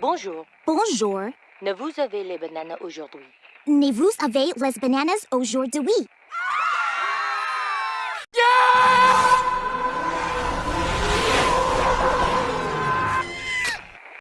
Bonjour. Bonjour. Ne vous avez les bananes aujourd'hui? Ne vous avez les bananes aujourd'hui?